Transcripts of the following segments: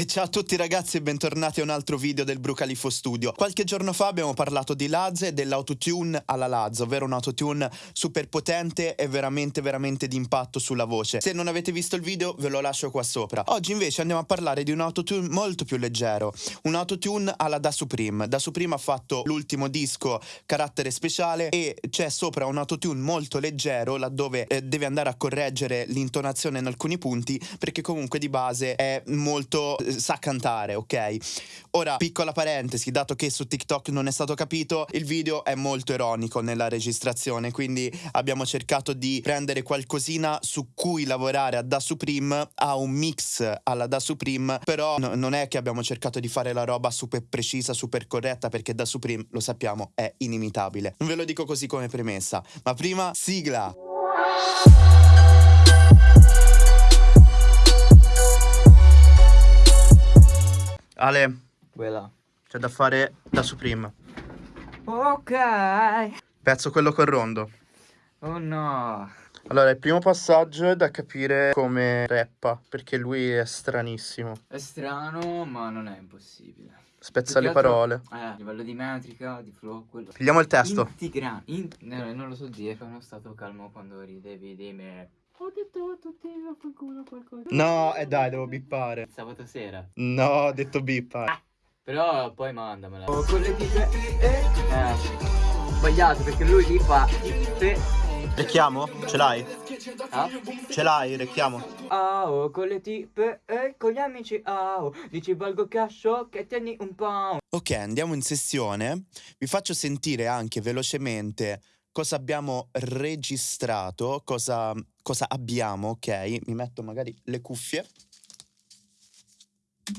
E ciao a tutti ragazzi e bentornati a un altro video del Brucalifo Studio. Qualche giorno fa abbiamo parlato di Laz e dell'autotune alla Laz, ovvero un autotune super potente e veramente veramente di impatto sulla voce. Se non avete visto il video ve lo lascio qua sopra. Oggi invece andiamo a parlare di un autotune molto più leggero, un autotune alla Da Supreme. Da Supreme ha fatto l'ultimo disco carattere speciale e c'è sopra un autotune molto leggero laddove eh, deve andare a correggere l'intonazione in alcuni punti perché comunque di base è molto sa cantare, ok? Ora, piccola parentesi, dato che su TikTok non è stato capito, il video è molto ironico nella registrazione, quindi abbiamo cercato di prendere qualcosina su cui lavorare a Da Supreme, a un mix alla Da Supreme, però no, non è che abbiamo cercato di fare la roba super precisa, super corretta, perché Da Supreme, lo sappiamo, è inimitabile. Non ve lo dico così come premessa, ma prima sigla! Ale, Quella. c'è da fare da Supreme. Ok. Pezzo quello col rondo. Oh no. Allora, il primo passaggio è da capire come rappa, perché lui è stranissimo. È strano, ma non è impossibile. Spezza le parole. Eh, a livello di metrica, di flow, quello. Pigliamo il testo. Integra- in- no, non lo so dire, sono stato calmo quando ridevi di me. Ho detto a tutti vaffanculo qualcosa. No, e dai, devo bippare. Sabato sera. No, ho detto bippa. Però poi mandamela. Oh, con le tipe. Eh. eh. Sbagliato perché lui li fa tipe. Recchiamo? Ce l'hai? Ah? Ce l'hai, recchiamo. Ao, con le tipe e con gli amici ao. Dici valgo cascio che tieni un pound. Ok, andiamo in sessione. Vi faccio sentire anche velocemente cosa abbiamo registrato, cosa, cosa abbiamo, ok? Mi metto magari le cuffie.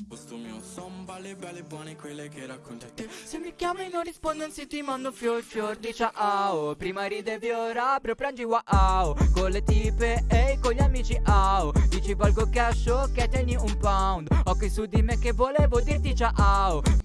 Posto mio son balle belle buone quelle che racconti a te. Se mi chiami non rispondo se ti mando fior fior di ciao. Prima ridevi ora apro prendi wow. Con le tipe e con gli amici au. Dici valgo cash che tieni un pound. Occhi su di me che volevo dirti ciao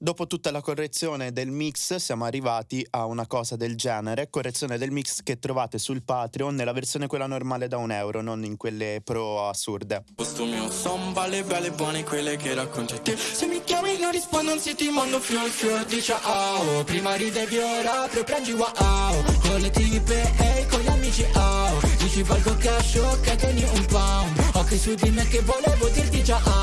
Dopo tutta la correzione del mix siamo arrivati a una cosa del genere, correzione del mix che trovate sul Patreon nella versione quella normale da un euro, non in quelle pro assurde. Posto mio son balle belle buone quelle che racconti a te. Se mi chiami non rispondo se ti mando fior fior di ciao Prima ridevi ora apro prendi wow Con le tipe e con gli amici au Dici valgo cash che tieni un pound Occhi su di me che volevo dirti ciao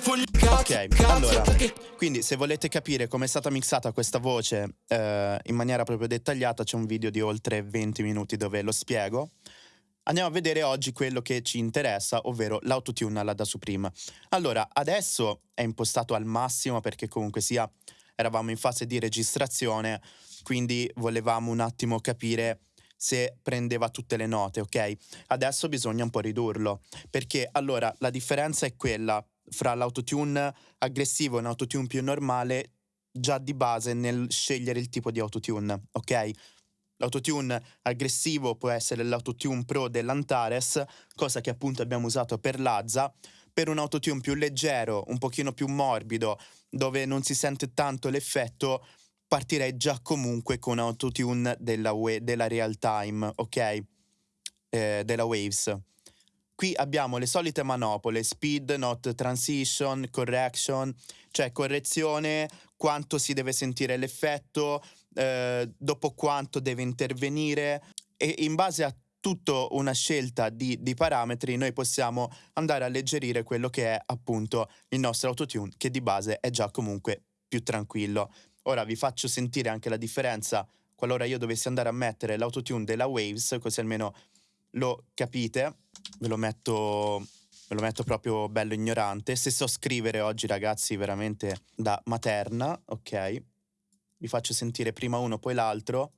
fogli Ok, allora, quindi se volete capire come è stata mixata questa voce eh, in maniera proprio dettagliata c'è un video di oltre 20 minuti dove lo spiego. Andiamo a vedere oggi quello che ci interessa, ovvero l'autotune alla Da Supreme. Allora, adesso è impostato al massimo perché comunque sia eravamo in fase di registrazione, quindi volevamo un attimo capire se prendeva tutte le note, ok? Adesso bisogna un po' ridurlo, perché allora la differenza è quella fra l'autotune aggressivo e un autotune più normale già di base nel scegliere il tipo di autotune, ok? L'autotune aggressivo può essere l'autotune pro dell'Antares, cosa che appunto abbiamo usato per Lazza, per un autotune più leggero, un pochino più morbido, dove non si sente tanto l'effetto, partirei già comunque con autotune della, we- della real time, ok? Eh, della Waves. Qui abbiamo le solite manopole, speed, not transition, correction, cioè correzione, quanto si deve sentire l'effetto, eh, dopo quanto deve intervenire e in base a tutta una scelta di, di, parametri noi possiamo andare a alleggerire quello che è appunto il nostro autotune che di base è già comunque più tranquillo. Ora vi faccio sentire anche la differenza qualora io dovessi andare a mettere l'autotune della Waves così almeno lo capite. Ve lo metto ve lo metto proprio bello ignorante. Se so scrivere oggi ragazzi veramente da materna, ok? Vi faccio sentire prima uno poi l'altro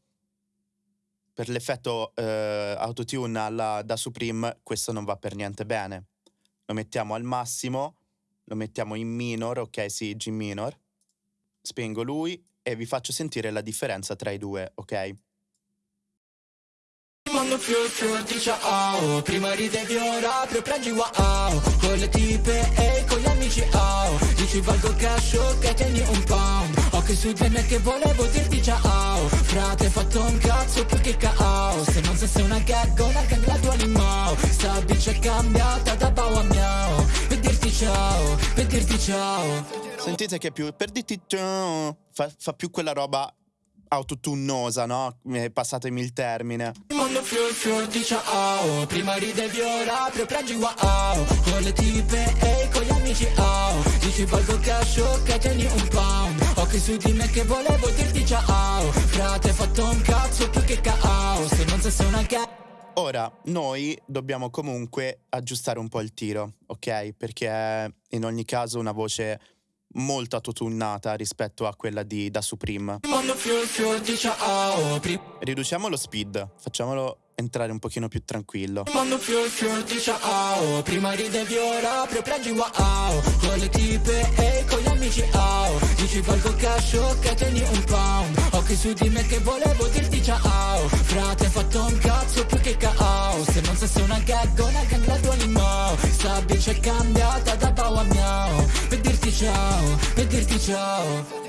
per l'effetto eh, autotune alla, da Supreme questo non va per niente bene. Lo mettiamo al massimo, lo mettiamo in minor, ok sì, G minor. Spengo lui e vi faccio sentire la differenza tra i due, ok? Mando fior fior di ciao. Prima ridevi ora apro prendi wow. Con le tipe e con gli amici au Dici valgo cash che tieni un pound Occhi su di me che volevo dirti ciao. Frate hai fatto un cazzo più che caos. Se non sei una gag una gang la tua limao Sta bici è cambiata dirti ciao. Sentite che più per dirti ciao fa, fa più quella roba autotunnosa, no? Passatemi il termine. Mondo fior fior di ciao. Prima ridevi ora preprendi wow. Con le tipe e con gli amici wow. Dici valgo cash ok tieni un pound. Occhi su di me che volevo dirti ciao. Frate fatto un cazzo Ora, noi dobbiamo comunque aggiustare un po' il tiro, ok? Perché in ogni caso una voce molto autotunnata rispetto a quella di Da Supreme. Riduciamo lo speed, facciamolo entrare un pochino più tranquillo. Prima ridevi ora preprendi wow Con le tipe e con gli amici wow Dici valgo cash ok tieni un pound Occhi su di me che volevo dirti una gag una gang la tua Sta bici è cambiata da pau a miao Per dirti ciao, per dirti ciao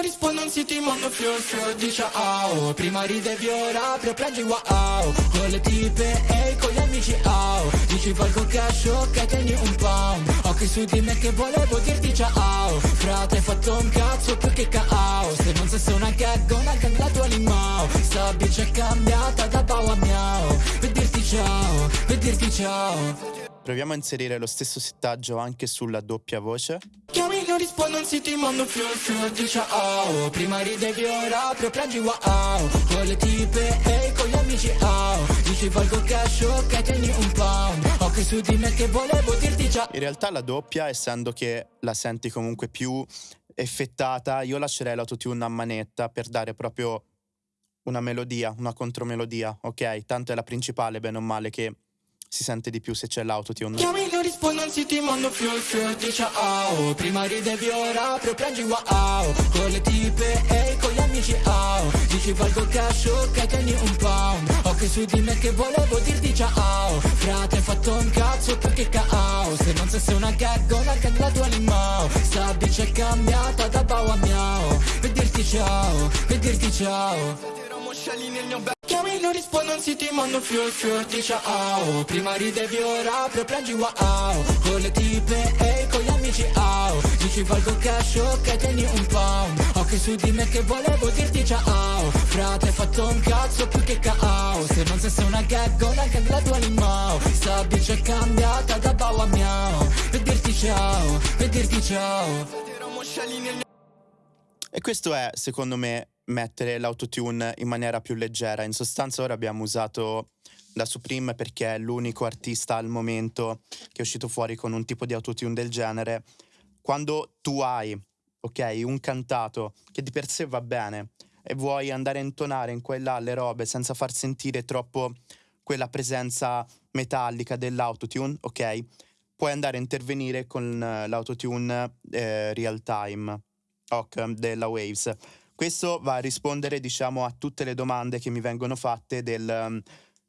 non rispondo non siete in mondo fior fior di ciao Prima ridevi ora preprendi wow. Con le tipe e con gli amici wow Dici valgo cash ok tieni un pound Occhi su di me che volevo dirti ciao. Frate hai fatto un cazzo più che caos Se non sei una gag una gang la tua limao Sta bici è cambiata da pau a miao Per dirti ciao, per dirti ciao Proviamo a inserire lo stesso settaggio anche sulla doppia voce. Chiami non rispondo non siete in mondo fior fior di ciao Prima ridevi ora preprendi wow Con le tipe e con gli amici wow Dici valgo cash ok tieni un pound Occhi su di me che volevo dirti ciao In realtà la doppia, essendo che la senti comunque più effettata, io lascerei l'autotune a manetta per dare proprio una melodia, una contromelodia, ok? Tanto è la principale, bene o male, che si sente di più se c'è l'autotune. Chiami non rispondo non siete in mondo fior fior di ciao. Prima ridevi ora preprendi wow. Con le tipe e con gli amici wow Dici valgo cash ok tieni un pound. Occhi su di me che volevo dirti ciao. Frate hai fatto un cazzo più che caos Se non sei una gag una gang la tua limao Sta bici è cambiata da pau a miao Per dirti ciao, per dirti ciao Chiami non rispondo non siete in mondo fior fior di ciao Prima ridevi ora preprendi wow. Con le tipe e con gli amici wow Dici valgo cash ok tieni un pound. Occhi su di me che volevo dirti ciao. Frate hai fatto un cazzo più che caos Se non sei una gag una gang la tua limao Sta bici è cambiata da pau a miao. Per dirti ciao, per dirti ciao. E questo è, secondo me, mettere l'autotune in maniera più leggera. In sostanza ora abbiamo usato la Supreme perché è l'unico artista al momento che è uscito fuori con un tipo di autotune del genere. Quando tu hai, ok, un cantato che di per sé va bene e vuoi andare a intonare in qua là le robe senza far sentire troppo quella presenza metallica dell'autotune, ok? Puoi andare a intervenire con eh, l'autotune eh, real time, ok, della Waves. Questo va a rispondere, diciamo, a tutte le domande che mi vengono fatte del um,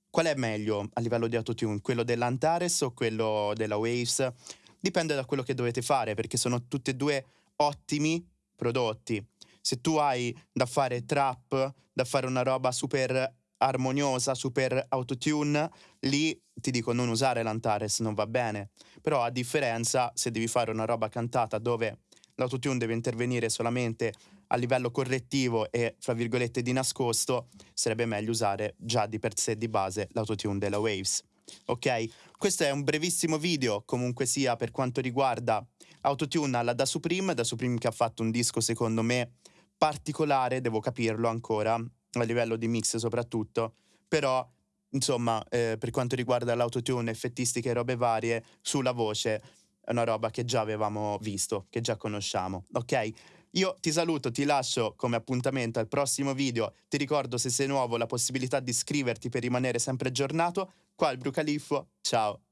qual è meglio a livello di autotune, quello dell'Antares o quello della Waves? Dipende da quello che dovete fare, perché sono tutti e due ottimi prodotti. Se tu hai da fare trap, da fare una roba super armoniosa, super autotune, lì ti dico non usare l'Antares, non va bene. Però a differenza, se devi fare una roba cantata dove l'autotune deve intervenire solamente a livello correttivo e, fra virgolette, di nascosto, sarebbe meglio usare già di per sé di base l'autotune della Waves. Ok? Questo è un brevissimo video, comunque sia, per quanto riguarda autotune alla Da Supreme, Da Supreme che ha fatto un disco, secondo me, particolare, devo capirlo ancora, a livello di mix soprattutto, però insomma, eh, per quanto riguarda l'autotune, effettistiche e robe varie, sulla voce è una roba che già avevamo visto, che già conosciamo, ok? Io ti saluto, ti lascio come appuntamento al prossimo video. Ti ricordo se sei nuovo la possibilità di iscriverti per rimanere sempre aggiornato. Qua il Brucaliffo, ciao!